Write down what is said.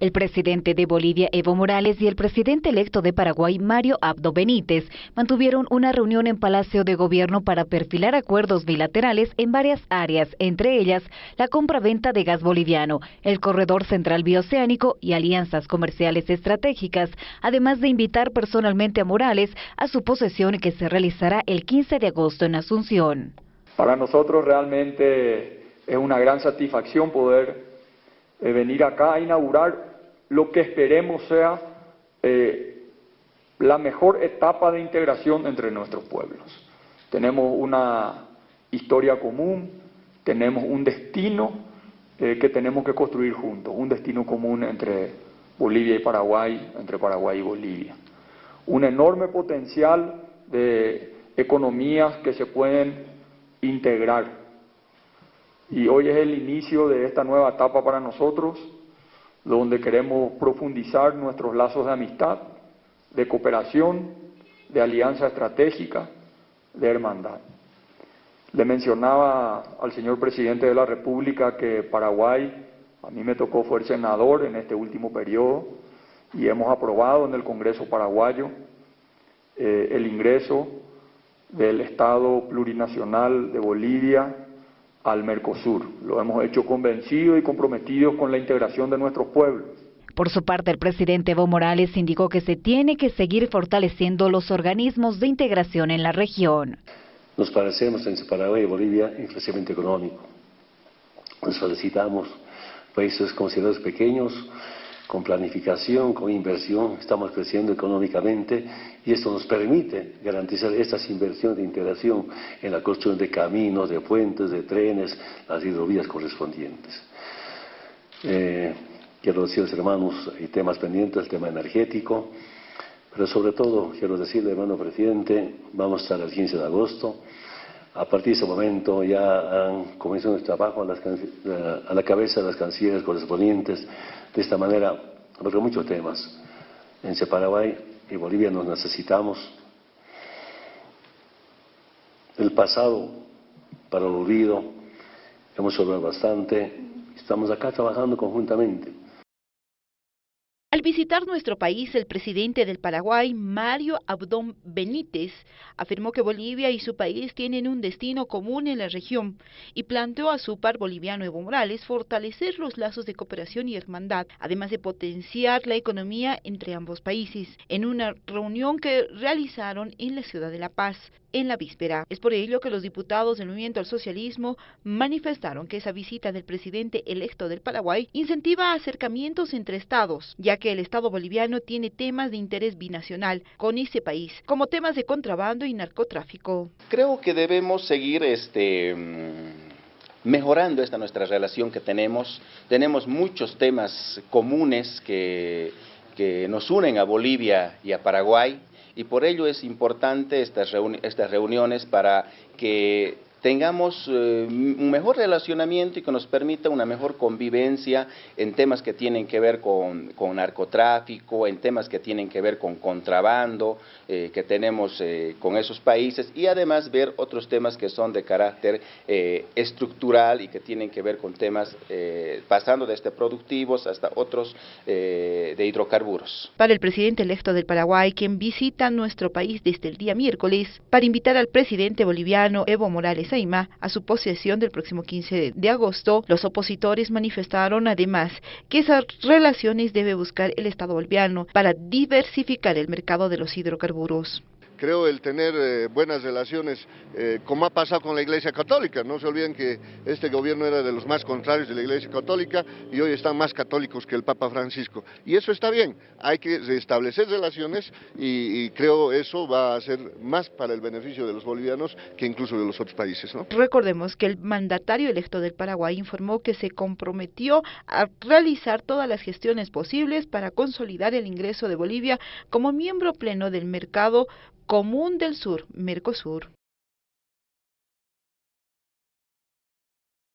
El presidente de Bolivia, Evo Morales, y el presidente electo de Paraguay, Mario Abdo Benítez, mantuvieron una reunión en Palacio de Gobierno para perfilar acuerdos bilaterales en varias áreas, entre ellas la compra-venta de gas boliviano, el corredor central bioceánico y alianzas comerciales estratégicas, además de invitar personalmente a Morales a su posesión que se realizará el 15 de agosto en Asunción. Para nosotros realmente es una gran satisfacción poder eh, venir acá a inaugurar lo que esperemos sea eh, la mejor etapa de integración entre nuestros pueblos. Tenemos una historia común, tenemos un destino eh, que tenemos que construir juntos, un destino común entre Bolivia y Paraguay, entre Paraguay y Bolivia. Un enorme potencial de economías que se pueden integrar. Y hoy es el inicio de esta nueva etapa para nosotros donde queremos profundizar nuestros lazos de amistad, de cooperación, de alianza estratégica, de hermandad. Le mencionaba al señor presidente de la República que Paraguay, a mí me tocó fue senador en este último periodo y hemos aprobado en el Congreso paraguayo eh, el ingreso del Estado plurinacional de Bolivia al Mercosur. Lo hemos hecho convencido y comprometidos con la integración de nuestros pueblos. Por su parte, el presidente Evo Morales indicó que se tiene que seguir fortaleciendo los organismos de integración en la región. Nos parecemos entre Paraguay y Bolivia en crecimiento económico. Nos solicitamos países considerados pequeños, con planificación, con inversión, estamos creciendo económicamente y esto nos permite garantizar estas inversiones de integración en la construcción de caminos, de puentes, de trenes, las hidrovías correspondientes. Eh, quiero decir, hermanos, hay temas pendientes, el tema energético, pero sobre todo quiero decirle, hermano presidente, vamos a estar el 15 de agosto. A partir de ese momento ya han comenzado el trabajo a, la cabeza de las cancilleres correspondientes de esta manera, porque muchos temas. En Paraguay y Bolivia nos necesitamos. El pasado para el olvido, hemos hablado bastante, estamos acá trabajando conjuntamente. Al visitar nuestro país, el presidente del Paraguay, Mario Abdón Benítez, afirmó que Bolivia y su país tienen un destino común en la región y planteó a su par boliviano Evo Morales fortalecer los lazos de cooperación y hermandad, además de potenciar la economía entre ambos países, en una reunión que realizaron en la ciudad de La Paz en la víspera. Es por ello que los diputados del Movimiento al Socialismo manifestaron que esa visita del presidente electo del Paraguay incentiva acercamientos entre estados, ya que el Estado boliviano tiene temas de interés binacional con ese país, como temas de contrabando y narcotráfico. Creo que debemos seguir este mm, mejorando esta nuestra relación que tenemos. Tenemos muchos temas comunes que, que nos unen a Bolivia y a Paraguay y por ello es importante estas, reuniones para que tengamos eh, un mejor relacionamiento y que nos permita una mejor convivencia en temas que tienen que ver con, narcotráfico, en temas que tienen que ver con contrabando eh, que tenemos eh, con esos países y además ver otros temas que son de carácter estructural y que tienen que ver con temas pasando desde productivos hasta otros de hidrocarburos. Para el presidente electo del Paraguay, quien visita nuestro país desde el día miércoles para invitar al presidente boliviano Evo Morales a su posesión del próximo 15 de agosto, los opositores manifestaron además que esas relaciones debe buscar el Estado boliviano para diversificar el mercado de los hidrocarburos creo el tener eh, buenas relaciones, eh, como ha pasado con la Iglesia Católica. No se olviden que este gobierno era de los más contrarios de la Iglesia Católica y hoy están más católicos que el Papa Francisco. Y eso está bien, hay que restablecer relaciones y, creo eso va a ser más para el beneficio de los bolivianos que incluso de los otros países. Recordemos que el mandatario electo del Paraguay informó que se comprometió a realizar todas las gestiones posibles para consolidar el ingreso de Bolivia como miembro pleno del mercado Común del Sur, Mercosur.